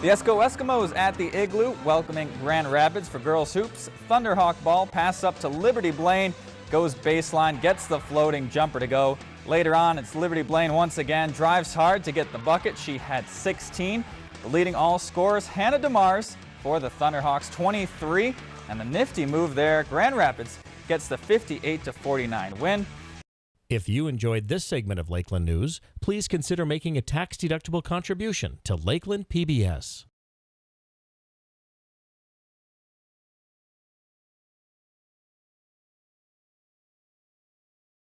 The Esko Eskimos at the Igloo welcoming Grand Rapids for girls hoops. Thunderhawk ball pass up to Liberty Blaine, goes baseline, gets the floating jumper to go. Later on, it's Liberty Blaine once again, drives hard to get the bucket. She had 16. The leading all scorers, Hannah DeMars for the Thunderhawks, 23. And the nifty move there, Grand Rapids gets the 58 49 win. If you enjoyed this segment of Lakeland News, please consider making a tax-deductible contribution to Lakeland PBS.